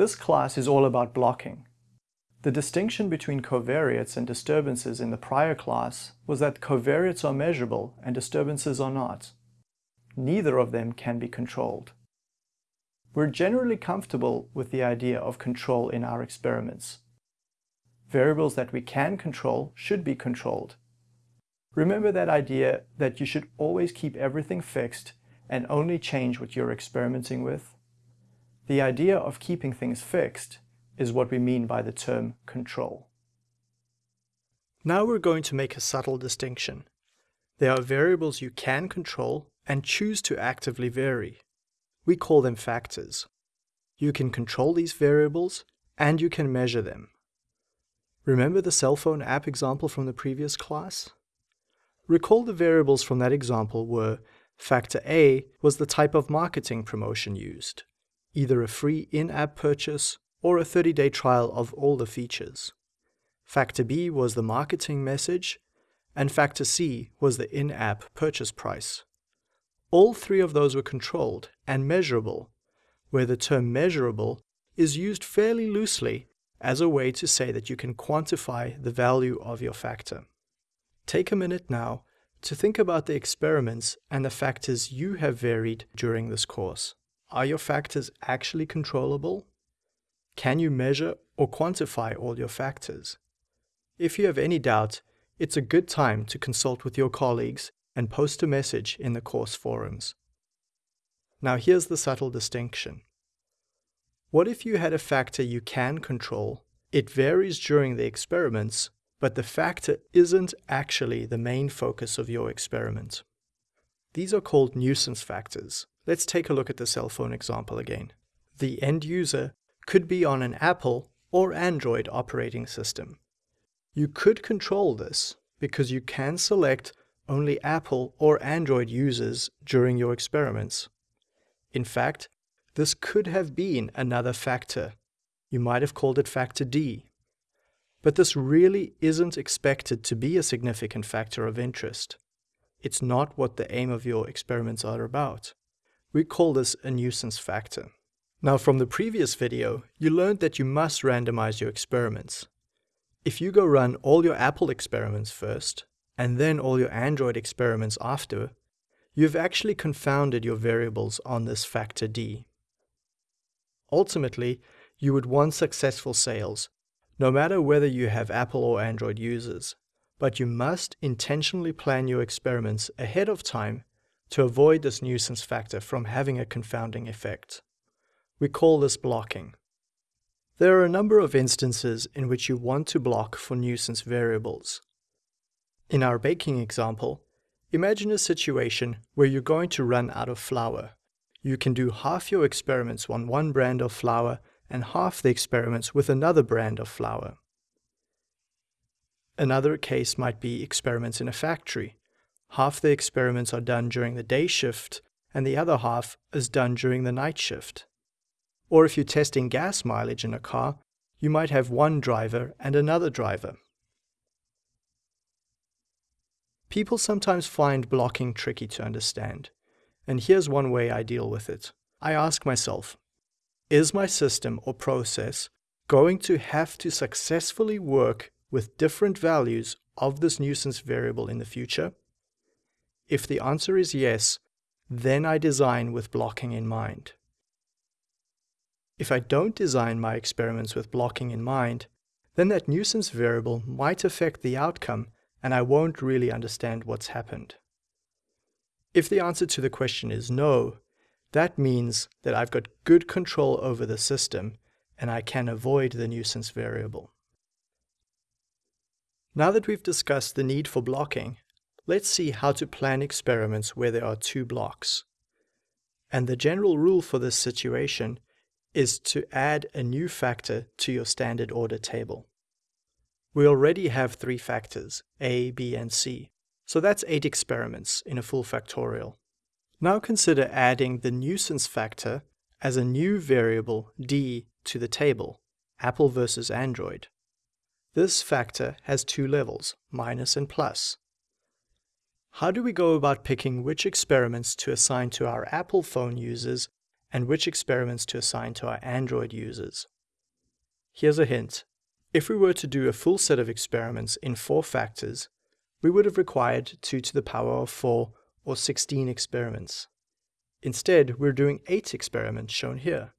This class is all about blocking. The distinction between covariates and disturbances in the prior class was that covariates are measurable and disturbances are not. Neither of them can be controlled. We're generally comfortable with the idea of control in our experiments. Variables that we can control should be controlled. Remember that idea that you should always keep everything fixed and only change what you're experimenting with? The idea of keeping things fixed is what we mean by the term control. Now we're going to make a subtle distinction. There are variables you can control and choose to actively vary. We call them factors. You can control these variables and you can measure them. Remember the cell phone app example from the previous class? Recall the variables from that example were factor A was the type of marketing promotion used, either a free in-app purchase or a 30-day trial of all the features. Factor B was the marketing message, and factor C was the in-app purchase price. All three of those were controlled and measurable, where the term measurable is used fairly loosely as a way to say that you can quantify the value of your factor. Take a minute now to think about the experiments and the factors you have varied during this course. Are your factors actually controllable? Can you measure or quantify all your factors? If you have any doubt, it's a good time to consult with your colleagues and post a message in the course forums. Now here's the subtle distinction. What if you had a factor you can control, it varies during the experiments, but the factor isn't actually the main focus of your experiment? These are called nuisance factors. Let's take a look at the cell phone example again. The end user could be on an Apple or Android operating system. You could control this because you can select only Apple or Android users during your experiments. In fact, this could have been another factor. You might have called it factor D. But this really isn't expected to be a significant factor of interest. It's not what the aim of your experiments are about. We call this a nuisance factor. Now from the previous video, you learned that you must randomize your experiments. If you go run all your Apple experiments first, and then all your Android experiments after, you've actually confounded your variables on this factor D. Ultimately, you would want successful sales, no matter whether you have Apple or Android users, but you must intentionally plan your experiments ahead of time to avoid this nuisance factor from having a confounding effect. We call this blocking. There are a number of instances in which you want to block for nuisance variables. In our baking example, imagine a situation where you're going to run out of flour. You can do half your experiments on one brand of flour and half the experiments with another brand of flour. Another case might be experiments in a factory. Half the experiments are done during the day shift and the other half is done during the night shift. Or if you're testing gas mileage in a car, you might have one driver and another driver. People sometimes find blocking tricky to understand, and here's one way I deal with it. I ask myself, is my system or process going to have to successfully work with different values of this nuisance variable in the future? If the answer is yes, then I design with blocking in mind. If I don't design my experiments with blocking in mind, then that nuisance variable might affect the outcome and I won't really understand what's happened. If the answer to the question is no, that means that I've got good control over the system and I can avoid the nuisance variable. Now that we've discussed the need for blocking, let's see how to plan experiments where there are two blocks. And the general rule for this situation is to add a new factor to your standard order table. We already have three factors, a, b, and c, so that's eight experiments in a full factorial. Now consider adding the nuisance factor as a new variable d to the table, Apple versus Android. This factor has two levels, minus and plus. How do we go about picking which experiments to assign to our Apple phone users and which experiments to assign to our Android users. Here's a hint. If we were to do a full set of experiments in 4 factors, we would have required 2 to the power of 4 or 16 experiments. Instead, we're doing 8 experiments shown here.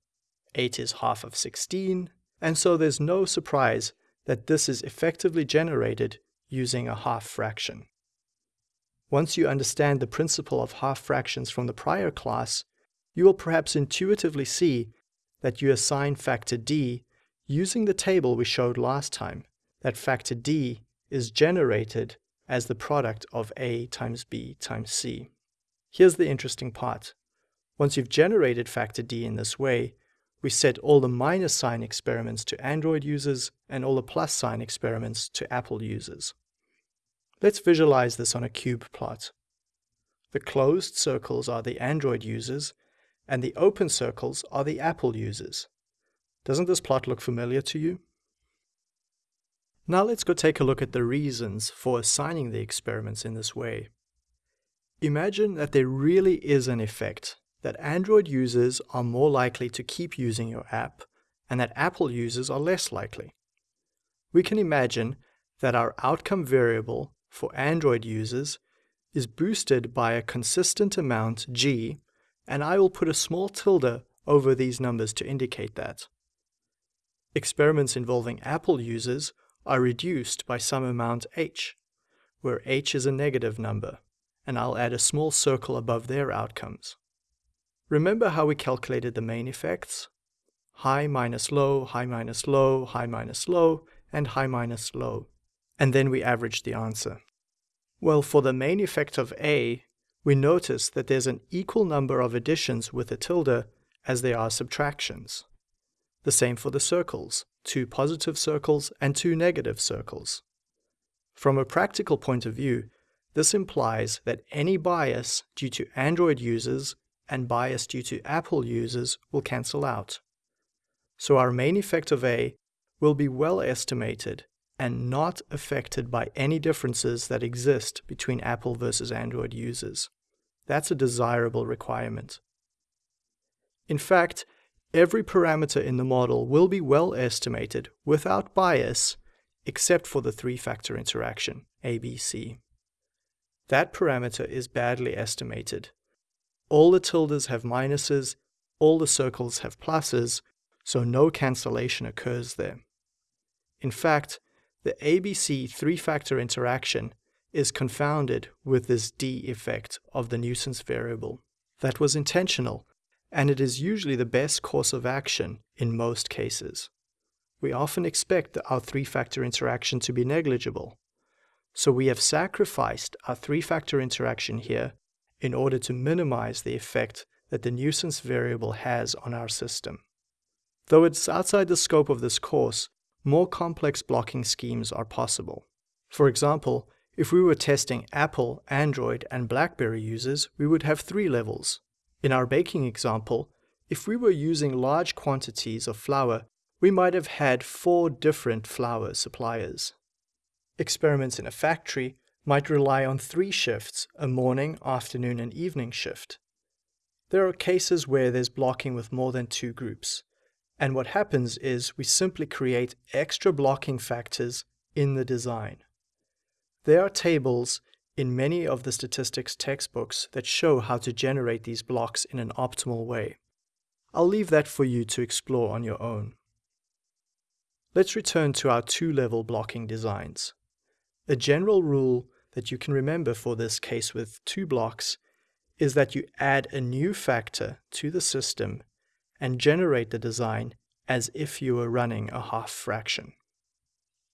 8 is half of 16, and so there's no surprise that this is effectively generated using a half fraction. Once you understand the principle of half fractions from the prior class, you will perhaps intuitively see that you assign factor d using the table we showed last time, that factor d is generated as the product of a times b times c. Here's the interesting part. Once you've generated factor d in this way, we set all the minus sign experiments to Android users and all the plus sign experiments to Apple users. Let's visualize this on a cube plot. The closed circles are the Android users, and the open circles are the Apple users. Doesn't this plot look familiar to you? Now let's go take a look at the reasons for assigning the experiments in this way. Imagine that there really is an effect that Android users are more likely to keep using your app and that Apple users are less likely. We can imagine that our outcome variable for Android users is boosted by a consistent amount g, and I will put a small tilde over these numbers to indicate that. Experiments involving Apple users are reduced by some amount h, where h is a negative number, and I'll add a small circle above their outcomes. Remember how we calculated the main effects? High minus low, high minus low, high minus low, and high minus low. And then we averaged the answer. Well, for the main effect of A, we notice that there's an equal number of additions with a tilde as there are subtractions. The same for the circles, two positive circles and two negative circles. From a practical point of view, this implies that any bias due to Android users and bias due to Apple users will cancel out. So our main effect of A will be well estimated and not affected by any differences that exist between Apple versus Android users. That's a desirable requirement. In fact, every parameter in the model will be well estimated without bias except for the three-factor interaction, ABC. That parameter is badly estimated all the tildes have minuses, all the circles have pluses, so no cancellation occurs there. In fact, the ABC three-factor interaction is confounded with this D effect of the nuisance variable. That was intentional, and it is usually the best course of action in most cases. We often expect our three-factor interaction to be negligible. So we have sacrificed our three-factor interaction here in order to minimize the effect that the nuisance variable has on our system. Though it's outside the scope of this course, more complex blocking schemes are possible. For example, if we were testing Apple, Android, and BlackBerry users, we would have three levels. In our baking example, if we were using large quantities of flour, we might have had four different flour suppliers. Experiments in a factory might rely on three shifts, a morning, afternoon, and evening shift. There are cases where there's blocking with more than two groups, and what happens is we simply create extra blocking factors in the design. There are tables in many of the statistics textbooks that show how to generate these blocks in an optimal way. I'll leave that for you to explore on your own. Let's return to our two-level blocking designs. A general rule that you can remember for this case with two blocks is that you add a new factor to the system and generate the design as if you were running a half fraction.